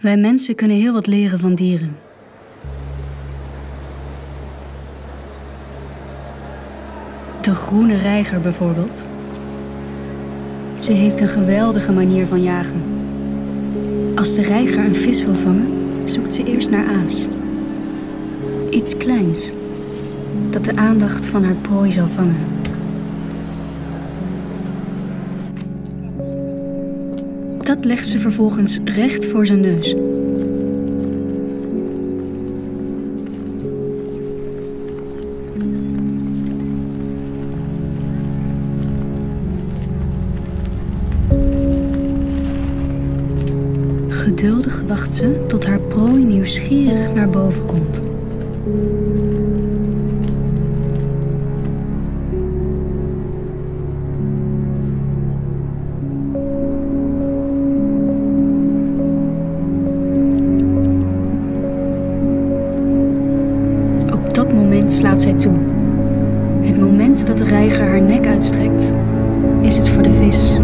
Wij mensen kunnen heel wat leren van dieren. De groene reiger bijvoorbeeld. Ze heeft een geweldige manier van jagen. Als de reiger een vis wil vangen, zoekt ze eerst naar aas. Iets kleins, dat de aandacht van haar prooi zal vangen. Dat legt ze vervolgens recht voor zijn neus. Geduldig wacht ze tot haar prooi nieuwsgierig naar boven komt. Moment slaat zij toe. Het moment dat de reiger haar nek uitstrekt, is het voor de vis